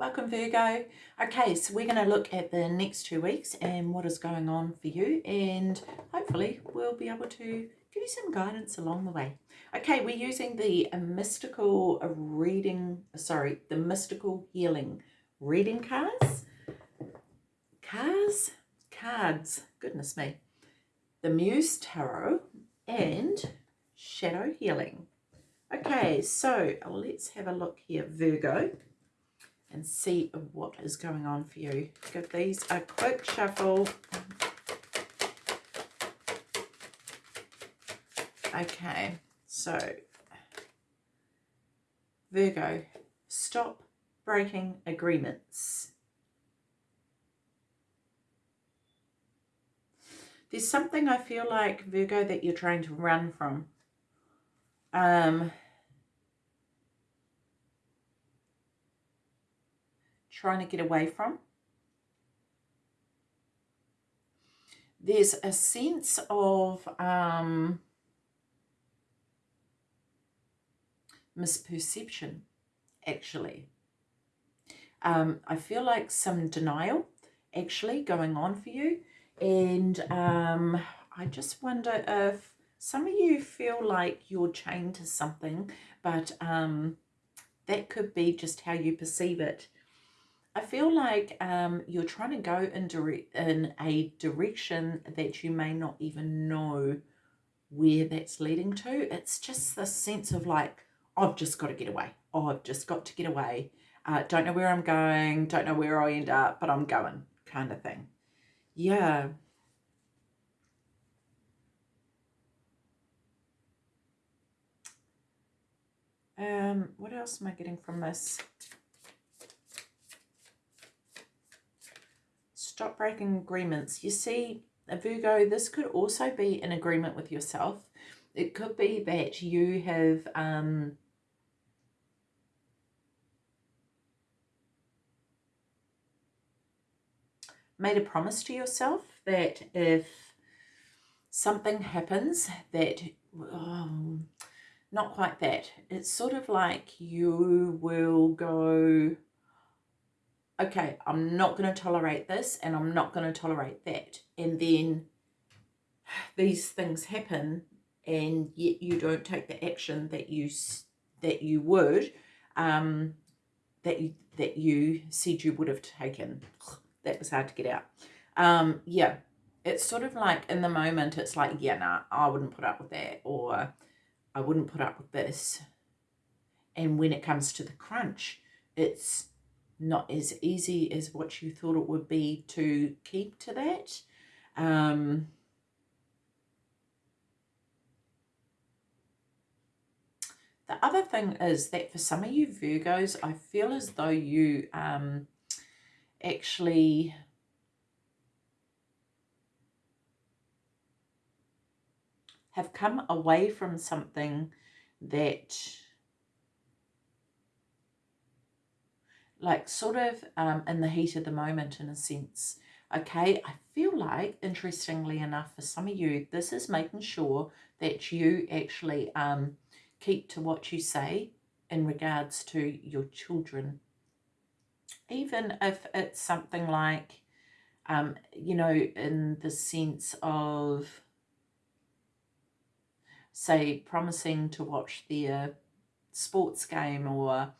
Welcome Virgo. Okay, so we're going to look at the next two weeks and what is going on for you and hopefully we'll be able to give you some guidance along the way. Okay, we're using the mystical reading, sorry, the mystical healing reading cards. Cards? Cards, goodness me. The Muse Tarot and Shadow Healing. Okay, so let's have a look here, Virgo and see what is going on for you. Give these a quick shuffle. Okay, so Virgo, stop breaking agreements. There's something I feel like, Virgo, that you're trying to run from. Um, trying to get away from. There's a sense of um, misperception, actually. Um, I feel like some denial actually going on for you. And um, I just wonder if some of you feel like you're chained to something, but um, that could be just how you perceive it. I feel like um, you're trying to go in, in a direction that you may not even know where that's leading to. It's just this sense of like, I've just got to get away. Oh, I've just got to get away. Uh, don't know where I'm going. Don't know where I end up, but I'm going kind of thing. Yeah. Um, what else am I getting from this? Stop breaking agreements. You see, Virgo, this could also be an agreement with yourself. It could be that you have um, made a promise to yourself that if something happens that, um, not quite that, it's sort of like you will go, okay, I'm not going to tolerate this and I'm not going to tolerate that. And then these things happen and yet you don't take the action that you that you would um, that you that you said you would have taken. That was hard to get out. Um, yeah, it's sort of like in the moment, it's like, yeah, nah, I wouldn't put up with that, or I wouldn't put up with this. And when it comes to the crunch, it's not as easy as what you thought it would be to keep to that. Um, the other thing is that for some of you Virgos, I feel as though you um, actually have come away from something that like sort of um, in the heat of the moment in a sense. Okay, I feel like, interestingly enough, for some of you, this is making sure that you actually um, keep to what you say in regards to your children. Even if it's something like, um, you know, in the sense of, say, promising to watch their sports game or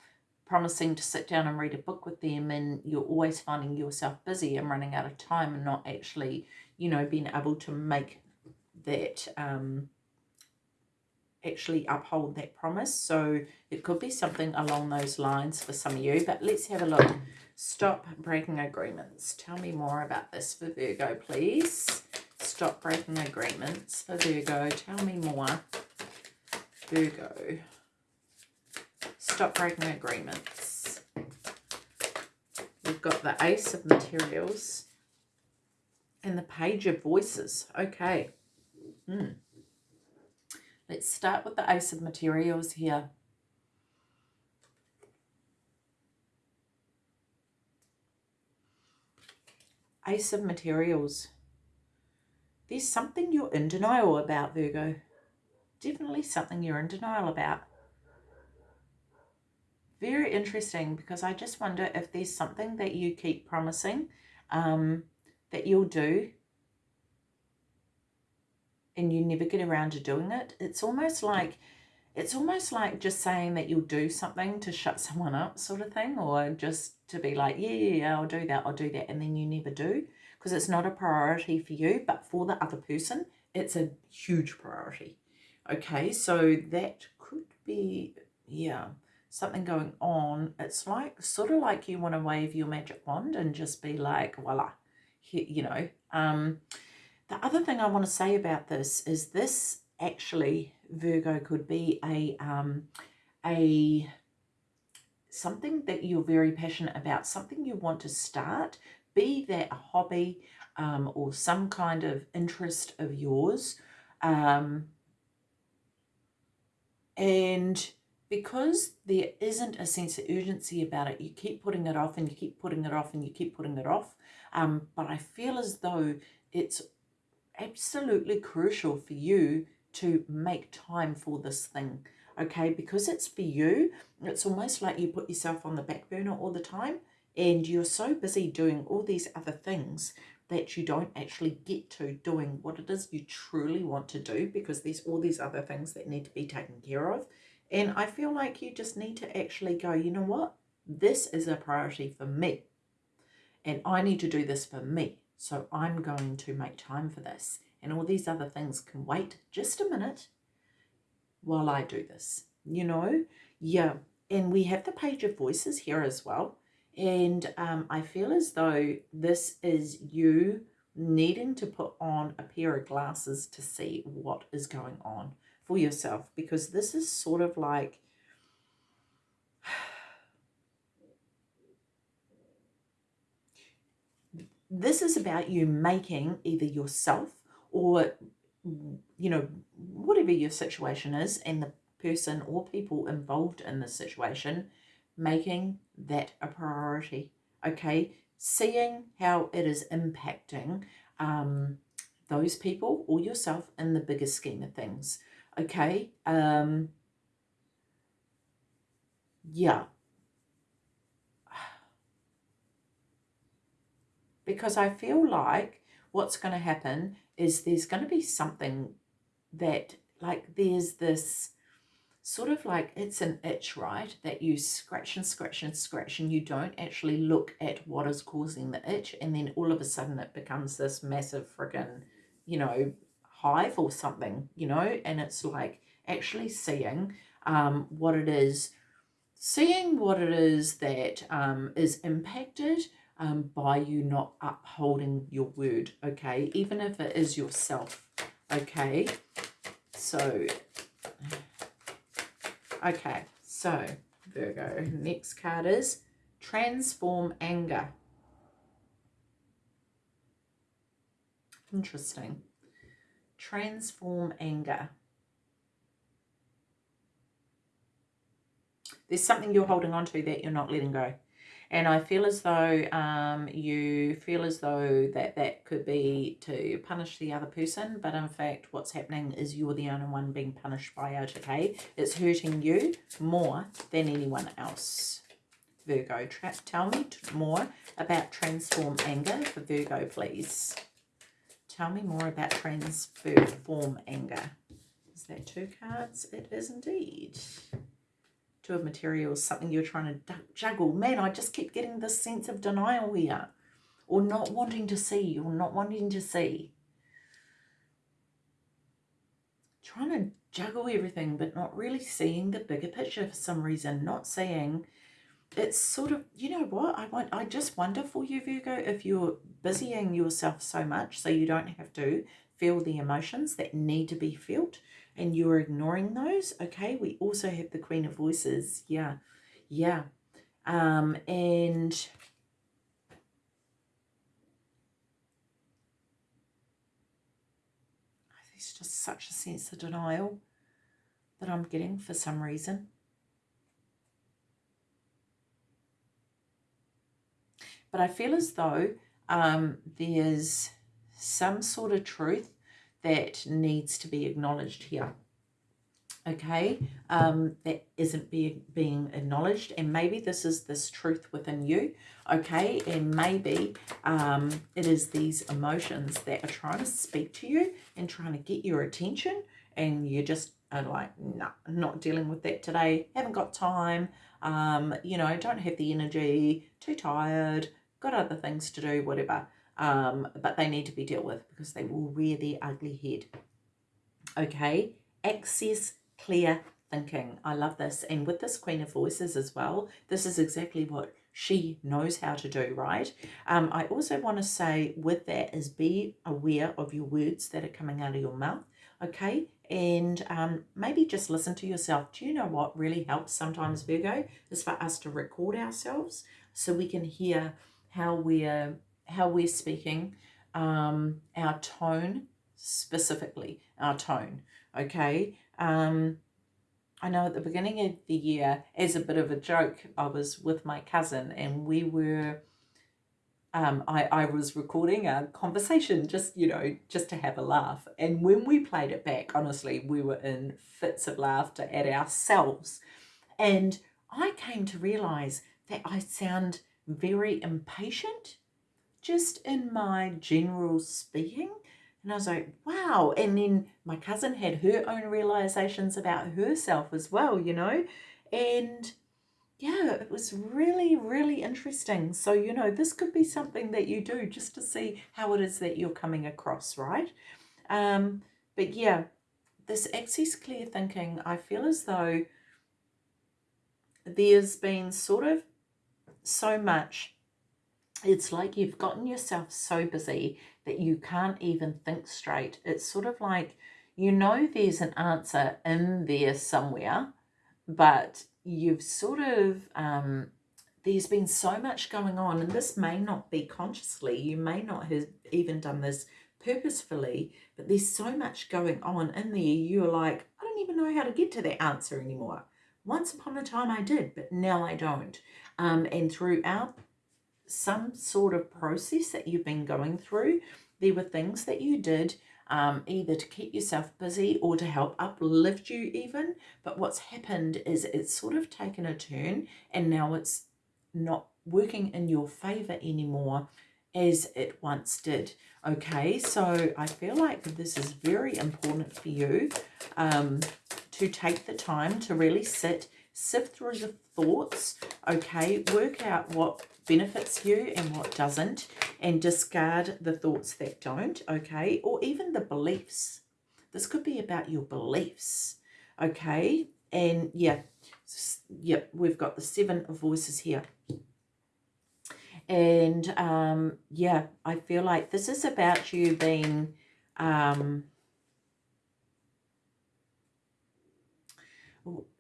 promising to sit down and read a book with them and you're always finding yourself busy and running out of time and not actually, you know, being able to make that, um, actually uphold that promise. So it could be something along those lines for some of you, but let's have a look. Stop breaking agreements. Tell me more about this for Virgo, please. Stop breaking agreements for Virgo. Tell me more. Virgo stop breaking agreements. We've got the Ace of Materials and the Page of Voices. Okay. Hmm. Let's start with the Ace of Materials here. Ace of Materials. There's something you're in denial about, Virgo. Definitely something you're in denial about very interesting because I just wonder if there's something that you keep promising um, that you'll do and you never get around to doing it. It's almost like it's almost like just saying that you'll do something to shut someone up sort of thing or just to be like, yeah, yeah, yeah, I'll do that, I'll do that, and then you never do because it's not a priority for you, but for the other person, it's a huge priority. Okay, so that could be, yeah, something going on. It's like, sort of like you want to wave your magic wand and just be like, voila, you know. Um, the other thing I want to say about this is this actually, Virgo, could be a, um, a, something that you're very passionate about, something you want to start, be that a hobby um, or some kind of interest of yours. Um, and because there isn't a sense of urgency about it, you keep putting it off and you keep putting it off and you keep putting it off. Um, but I feel as though it's absolutely crucial for you to make time for this thing, okay? Because it's for you, it's almost like you put yourself on the back burner all the time and you're so busy doing all these other things that you don't actually get to doing what it is you truly want to do because there's all these other things that need to be taken care of. And I feel like you just need to actually go, you know what? This is a priority for me. And I need to do this for me. So I'm going to make time for this. And all these other things can wait just a minute while I do this. You know? Yeah. And we have the page of voices here as well. And um, I feel as though this is you needing to put on a pair of glasses to see what is going on for yourself because this is sort of like this is about you making either yourself or you know whatever your situation is and the person or people involved in the situation making that a priority, okay? Seeing how it is impacting um, those people or yourself in the bigger scheme of things, okay? Um, yeah. Because I feel like what's going to happen is there's going to be something that, like, there's this sort of like it's an itch, right? That you scratch and scratch and scratch and you don't actually look at what is causing the itch. And then all of a sudden it becomes this massive friggin', you know, hive or something, you know, and it's like actually seeing um, what it is, seeing what it is that um, is impacted um, by you not upholding your word, okay? Even if it is yourself, okay? So Okay, so Virgo, next card is Transform Anger. Interesting. Transform Anger. There's something you're holding on to that you're not letting go and I feel as though um, you feel as though that that could be to punish the other person, but in fact what's happening is you're the only one being punished by it, okay? It's hurting you more than anyone else. Virgo, trap tell me more about transform anger for Virgo, please. Tell me more about transform anger. Is that two cards? It is indeed two of materials, something you're trying to juggle. Man, I just keep getting this sense of denial here. Or not wanting to see, or not wanting to see. Trying to juggle everything, but not really seeing the bigger picture for some reason. Not seeing it's sort of you know what i want i just wonder for you virgo if you're busying yourself so much so you don't have to feel the emotions that need to be felt and you're ignoring those, okay, we also have the Queen of Voices. Yeah, yeah. Um, and there's just such a sense of denial that I'm getting for some reason. But I feel as though um, there's some sort of truth that needs to be acknowledged here. okay, um, that isn't be, being acknowledged. And maybe this is this truth within you, okay? And maybe um, it is these emotions that are trying to speak to you and trying to get your attention. And you just are like, no, nah, not dealing with that today. Haven't got time. Um, you know, don't have the energy. Too tired. Got other things to do, whatever. Um, but they need to be dealt with because they will rear their ugly head. Okay, access clear thinking. I love this. And with this Queen of Voices as well, this is exactly what she knows how to do, right? Um, I also want to say with that is be aware of your words that are coming out of your mouth, okay? And um, maybe just listen to yourself. Do you know what really helps sometimes, Virgo, is for us to record ourselves so we can hear how we're, how we're speaking, um, our tone specifically, our tone, okay? Um, I know at the beginning of the year, as a bit of a joke, I was with my cousin and we were, um, I, I was recording a conversation just, you know, just to have a laugh. And when we played it back, honestly, we were in fits of laughter at ourselves. And I came to realize that I sound very impatient just in my general speaking. And I was like, wow. And then my cousin had her own realizations about herself as well, you know. And yeah, it was really, really interesting. So, you know, this could be something that you do just to see how it is that you're coming across, right? Um, but yeah, this access clear thinking, I feel as though there's been sort of so much it's like you've gotten yourself so busy that you can't even think straight. It's sort of like you know there's an answer in there somewhere, but you've sort of, um, there's been so much going on, and this may not be consciously, you may not have even done this purposefully, but there's so much going on in there, you're like, I don't even know how to get to that answer anymore. Once upon a time I did, but now I don't. Um, and throughout some sort of process that you've been going through. There were things that you did um, either to keep yourself busy or to help uplift you even. But what's happened is it's sort of taken a turn and now it's not working in your favor anymore as it once did. Okay, so I feel like this is very important for you um, to take the time to really sit, sift through the thoughts, okay, work out what benefits you and what doesn't and discard the thoughts that don't, okay, or even the beliefs. This could be about your beliefs, okay, and yeah, yeah, we've got the seven of voices here. And um, yeah, I feel like this is about you being um,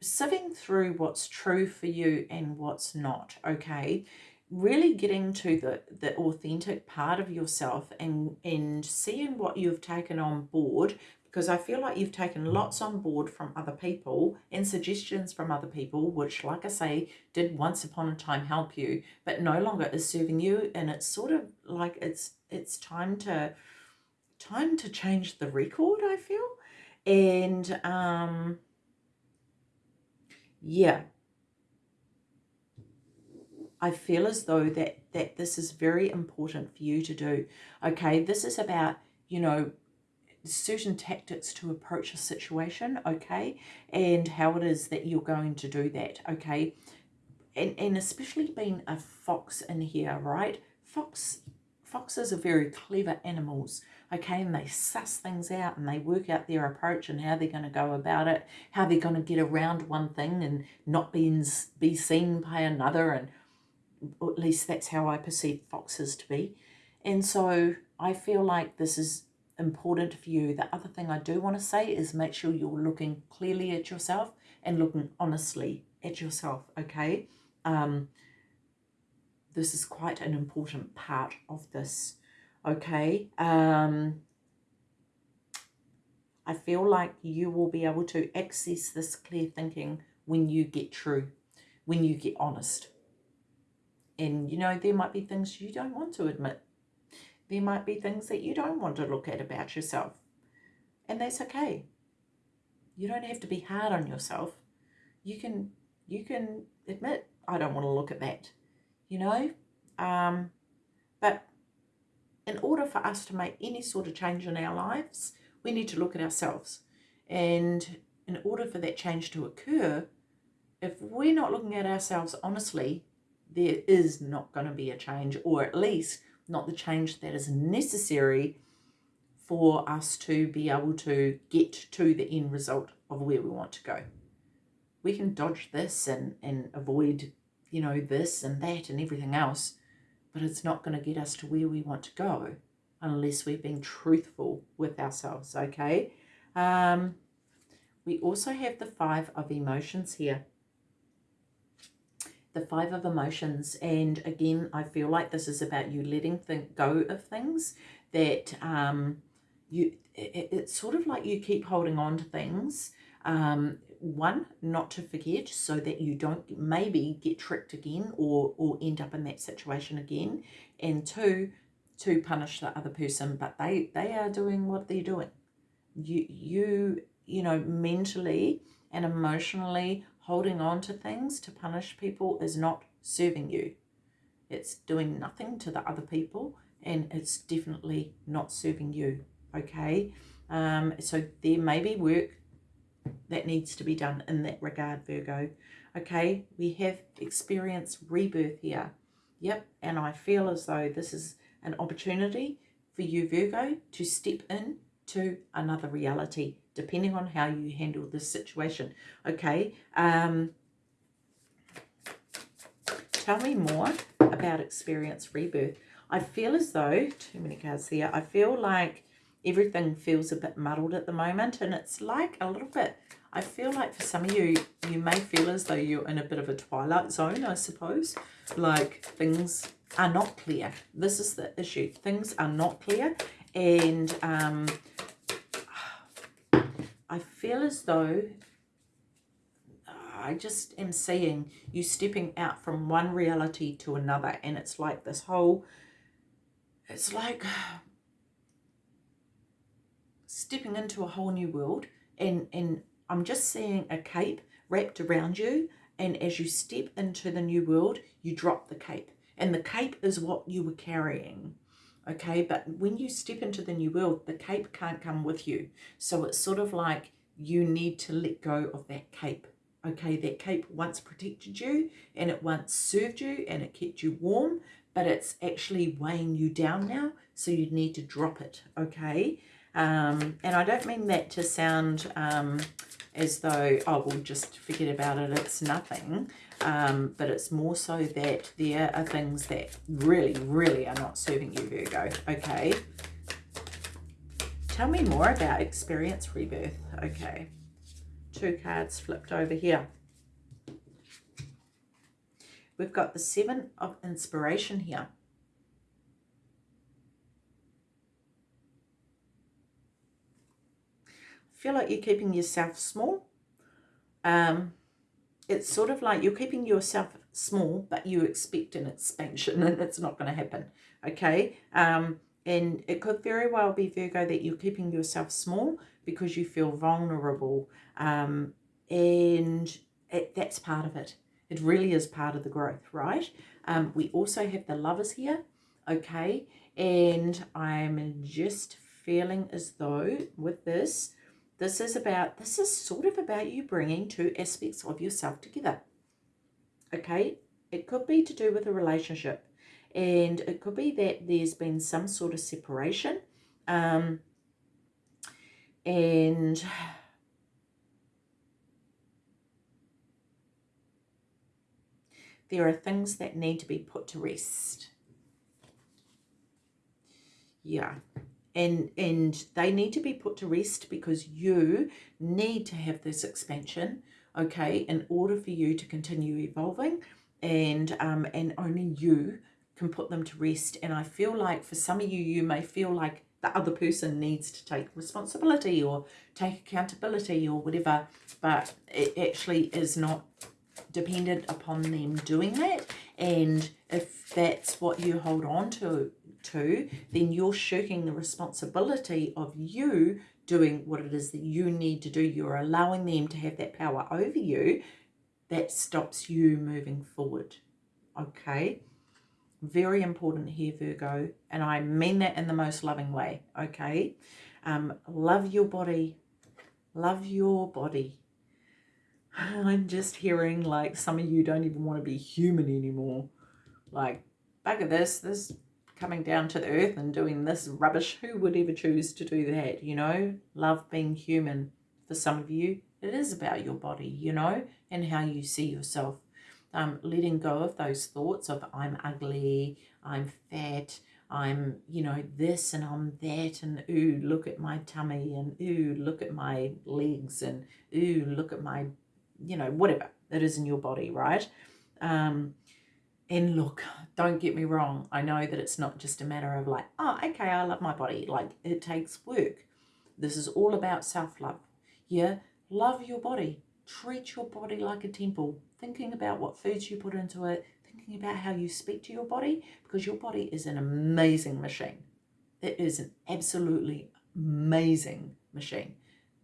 sieving through what's true for you and what's not, okay? really getting to the, the authentic part of yourself and, and seeing what you've taken on board because I feel like you've taken lots on board from other people and suggestions from other people, which, like I say, did once upon a time help you, but no longer is serving you. And it's sort of like it's it's time to time to change the record, I feel. And um yeah, I feel as though that, that this is very important for you to do. Okay, this is about, you know, certain tactics to approach a situation, okay, and how it is that you're going to do that, okay, and, and especially being a fox in here, right, fox, foxes are very clever animals, okay, and they suss things out and they work out their approach and how they're going to go about it, how they're going to get around one thing and not be, be seen by another and at least that's how I perceive foxes to be. And so I feel like this is important for you. The other thing I do want to say is make sure you're looking clearly at yourself and looking honestly at yourself, okay? Um, this is quite an important part of this, okay? Um, I feel like you will be able to access this clear thinking when you get true, when you get honest, and, you know, there might be things you don't want to admit. There might be things that you don't want to look at about yourself. And that's okay. You don't have to be hard on yourself. You can you can admit I don't want to look at that. You know? Um, but in order for us to make any sort of change in our lives, we need to look at ourselves. And in order for that change to occur, if we're not looking at ourselves honestly, there is not going to be a change, or at least not the change that is necessary for us to be able to get to the end result of where we want to go. We can dodge this and, and avoid, you know, this and that and everything else, but it's not going to get us to where we want to go unless we've been truthful with ourselves, okay? Um, we also have the five of emotions here the five of emotions and again i feel like this is about you letting go of things that um you it, it's sort of like you keep holding on to things um one not to forget so that you don't maybe get tricked again or or end up in that situation again and two to punish the other person but they they are doing what they're doing you you you know mentally and emotionally holding on to things to punish people is not serving you. It's doing nothing to the other people and it's definitely not serving you, okay? Um, so there may be work that needs to be done in that regard, Virgo. Okay, we have experienced rebirth here. Yep, and I feel as though this is an opportunity for you, Virgo, to step in to another reality depending on how you handle this situation. Okay, um, tell me more about experience rebirth. I feel as though, too many cards here, I feel like everything feels a bit muddled at the moment and it's like a little bit, I feel like for some of you, you may feel as though you're in a bit of a twilight zone, I suppose. Like things are not clear. This is the issue. Things are not clear and um, I feel as though I just am seeing you stepping out from one reality to another and it's like this whole it's like stepping into a whole new world and and I'm just seeing a cape wrapped around you and as you step into the new world you drop the cape. And the cape is what you were carrying okay? But when you step into the new world the cape can't come with you. So it's sort of like you need to let go of that cape okay? That cape once protected you and it once served you and it kept you warm but it's actually weighing you down now so you need to drop it okay? Um, and I don't mean that to sound um, as though oh we'll just forget about it it's nothing um, but it's more so that there are things that really, really are not serving you, Virgo, okay? Tell me more about experience rebirth, okay? Two cards flipped over here. We've got the Seven of Inspiration here. Feel like you're keeping yourself small. Um, it's sort of like you're keeping yourself small, but you expect an expansion and it's not going to happen. Okay. Um, and it could very well be, Virgo, that you're keeping yourself small because you feel vulnerable. Um, and it, that's part of it. It really is part of the growth, right? Um, we also have the lovers here, okay? And I'm just feeling as though with this, this is about, this is sort of about you bringing two aspects of yourself together. Okay, it could be to do with a relationship and it could be that there's been some sort of separation um, and there are things that need to be put to rest. Yeah, and and they need to be put to rest because you need to have this expansion okay in order for you to continue evolving and um and only you can put them to rest. And i feel like for some of you you may feel like the other person needs to take responsibility or take accountability or whatever but it actually is not dependent upon them doing that. And if that's what you hold on to to, then you're shirking the responsibility of you doing what it is that you need to do. You're allowing them to have that power over you that stops you moving forward. Okay? Very important here, Virgo. And I mean that in the most loving way. Okay? Um, love your body. Love your body. I'm just hearing like some of you don't even want to be human anymore. Like, at this, this coming down to the earth and doing this rubbish. Who would ever choose to do that, you know? Love being human. For some of you, it is about your body, you know, and how you see yourself. Um, letting go of those thoughts of I'm ugly, I'm fat, I'm, you know, this and I'm that, and ooh, look at my tummy, and ooh, look at my legs, and ooh, look at my, you know, whatever that is in your body, right? Um, and look, don't get me wrong. I know that it's not just a matter of like, oh, okay, I love my body. Like, it takes work. This is all about self-love. Yeah, love your body. Treat your body like a temple. Thinking about what foods you put into it. Thinking about how you speak to your body. Because your body is an amazing machine. It is an absolutely amazing machine.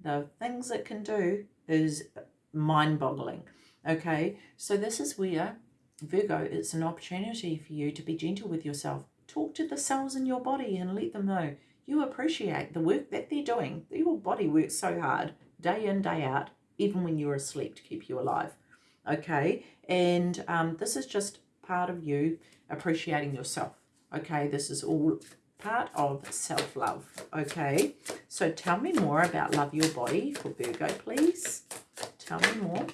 The things it can do is mind-boggling. Okay, so this is where Virgo, it's an opportunity for you to be gentle with yourself. Talk to the cells in your body and let them know you appreciate the work that they're doing. Your body works so hard, day in, day out, even when you're asleep to keep you alive. Okay, and um, this is just part of you appreciating yourself. Okay, this is all part of self-love. Okay, so tell me more about love your body for Virgo, please. Tell me more.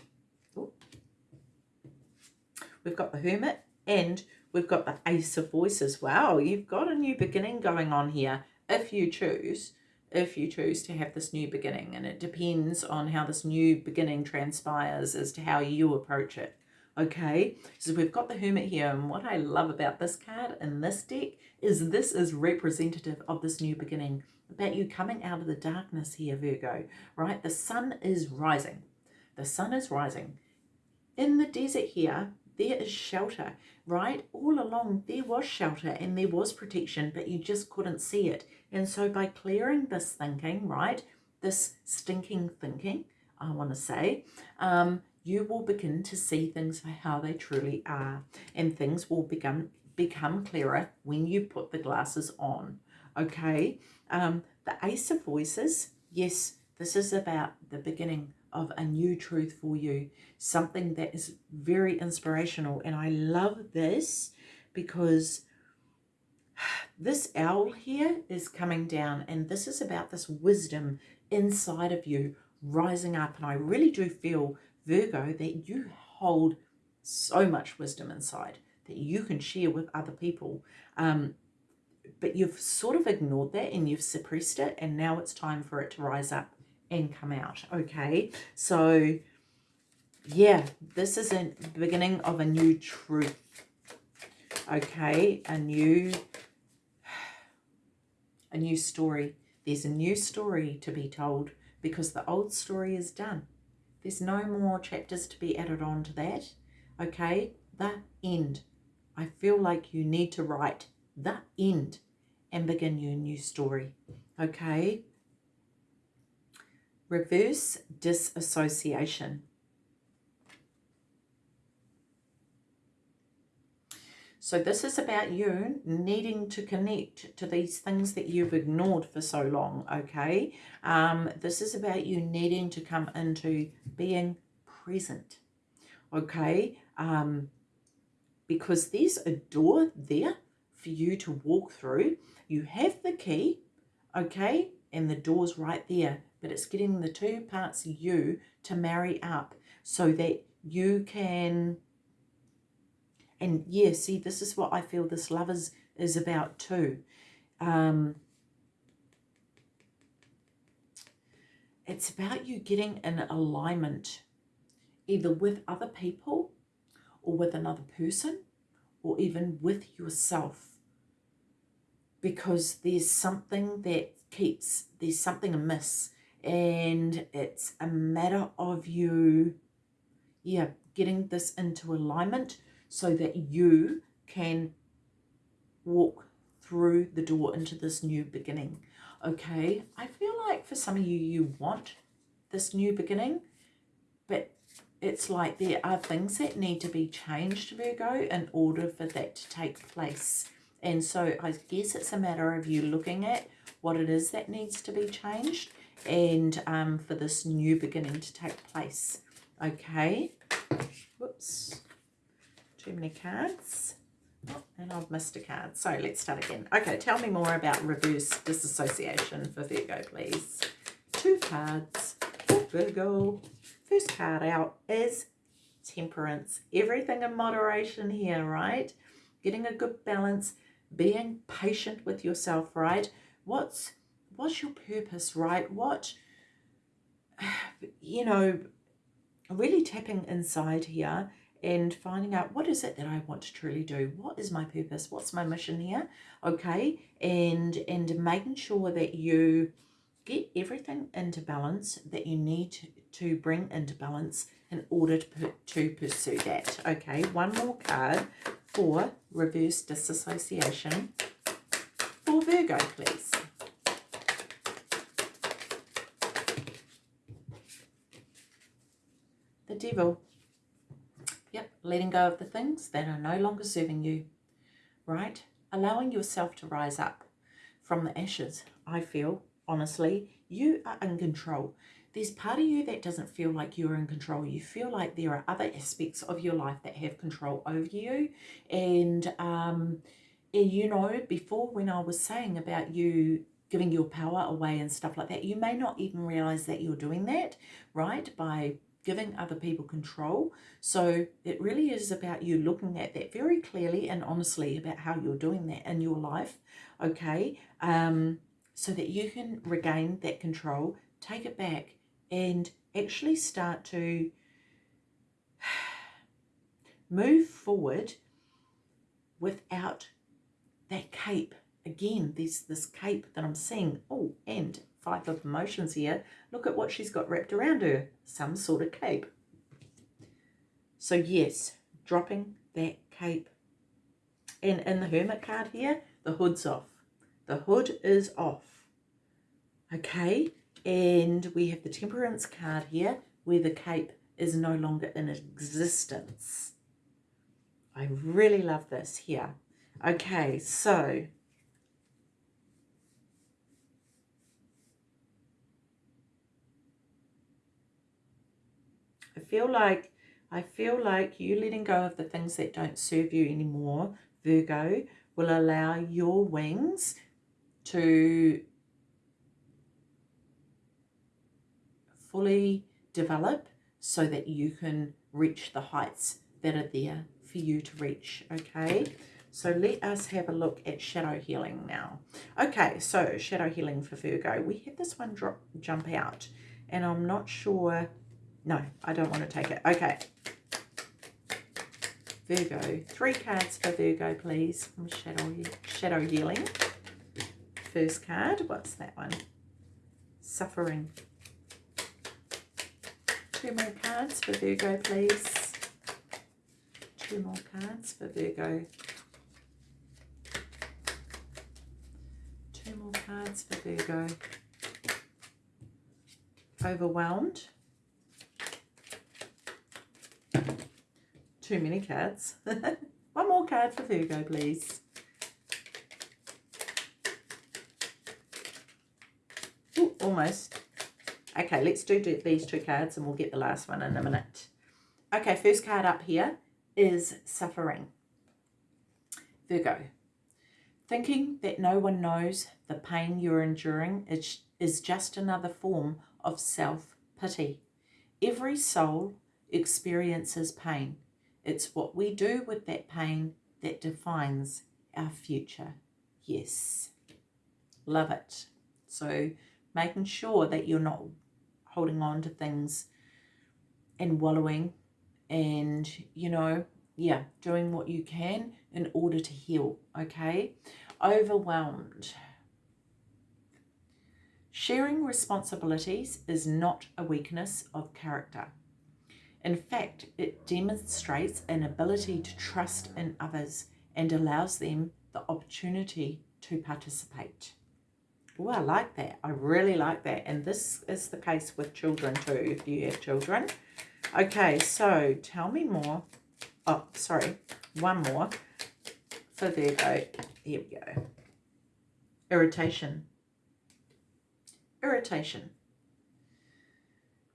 We've got the Hermit and we've got the Ace of Voices. Wow, you've got a new beginning going on here if you choose if you choose to have this new beginning. And it depends on how this new beginning transpires as to how you approach it. Okay so we've got the hermit here and what i love about this card in this deck is this is representative of this new beginning about you coming out of the darkness here virgo right? The sun is rising. The sun is rising. In the desert here there is shelter, right? All along there was shelter and there was protection, but you just couldn't see it. And so by clearing this thinking, right, this stinking thinking, I want to say, um, you will begin to see things for how they truly are. And things will become, become clearer when you put the glasses on. Okay, um, the Ace of Voices, yes, this is about the beginning of a new truth for you, something that is very inspirational. And I love this because this owl here is coming down and this is about this wisdom inside of you rising up. And I really do feel, Virgo, that you hold so much wisdom inside that you can share with other people. Um, but you've sort of ignored that and you've suppressed it and now it's time for it to rise up and come out okay? So yeah this is a beginning of a new truth okay? A new a new story. There's a new story to be told because the old story is done. There's no more chapters to be added on to that okay? The end. I feel like you need to write the end and begin your new story okay reverse disassociation. So this is about you needing to connect to these things that you've ignored for so long, okay? Um, this is about you needing to come into being present, okay? Um, because there's a door there for you to walk through. You have the key, okay? And the door's right there but it's getting the two parts of you to marry up so that you can and yeah see this is what I feel this love is is about too. Um it's about you getting in alignment either with other people or with another person or even with yourself. Because there's something that keeps there's something amiss and it's a matter of you yeah getting this into alignment so that you can walk through the door into this new beginning. Okay, I feel like for some of you, you want this new beginning, but it's like there are things that need to be changed, Virgo, in order for that to take place. And so I guess it's a matter of you looking at what it is that needs to be changed and um, for this new beginning to take place. Okay. Whoops. Too many cards. Oh, and I've missed a card. So let's start again. Okay, tell me more about reverse disassociation for Virgo, please. Two cards for Virgo. First card out is temperance. Everything in moderation here, right? Getting a good balance, being patient with yourself, right? What's what's your purpose, right? What you know, really tapping inside here and finding out what is it that I want to truly do? What is my purpose? What's my mission here? Okay, and and making sure that you get everything into balance that you need to bring into balance in order to, to pursue that. Okay, one more card for reverse disassociation for Virgo, please. The devil. Yep, letting go of the things that are no longer serving you, right? Allowing yourself to rise up from the ashes, I feel, honestly. You are in control. There's part of you that doesn't feel like you're in control. You feel like there are other aspects of your life that have control over you. And, um, and you know, before when I was saying about you giving your power away and stuff like that, you may not even realize that you're doing that, right? By giving other people control. So it really is about you looking at that very clearly and honestly about how you're doing that in your life, okay? Um, so that you can regain that control, take it back, and actually start to move forward without that cape. Again, there's this cape that I'm seeing. Oh, and five of emotions here. Look at what she's got wrapped around her. Some sort of cape. So yes, dropping that cape. And in the Hermit card here, the hood's off. The hood is off. Okay, and we have the Temperance card here, where the cape is no longer in existence. I really love this here. Okay, so feel like I feel like you letting go of the things that don't serve you anymore, Virgo, will allow your wings to fully develop so that you can reach the heights that are there for you to reach, okay? So let us have a look at shadow healing now. Okay, so shadow healing for Virgo. We had this one drop jump out, and I'm not sure no, I don't want to take it. Okay. Virgo. Three cards for Virgo, please. Shadow, Shadow Healing. First card. What's that one? Suffering. Two more cards for Virgo, please. Two more cards for Virgo. Two more cards for Virgo. Overwhelmed. Too many cards. One more card for Virgo, please. Ooh, almost. Okay, let's do these two cards and we'll get the last one in a minute. Okay, first card up here is Suffering. Virgo. Thinking that no one knows the pain you're enduring is, is just another form of self-pity. Every soul experiences pain. It's what we do with that pain that defines our future. Yes. Love it. So making sure that you're not holding on to things and wallowing and, you know, yeah, doing what you can in order to heal, okay? Overwhelmed. Sharing responsibilities is not a weakness of character. In fact, it demonstrates an ability to trust in others and allows them the opportunity to participate. Oh, I like that. I really like that. And this is the case with children too, if you have children. Okay, so tell me more. Oh, sorry. One more for Virgo. Here we go. Irritation. Irritation.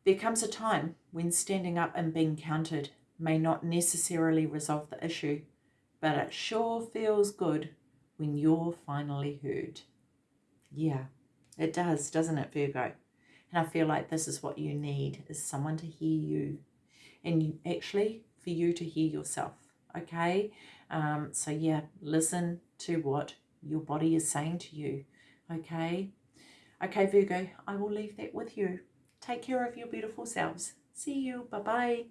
There comes a time when standing up and being counted may not necessarily resolve the issue, but it sure feels good when you're finally heard. Yeah, it does, doesn't it, Virgo? And I feel like this is what you need, is someone to hear you. And you, actually, for you to hear yourself, okay? Um, so yeah, listen to what your body is saying to you, okay? Okay, Virgo, I will leave that with you. Take care of your beautiful selves. See you. Bye-bye.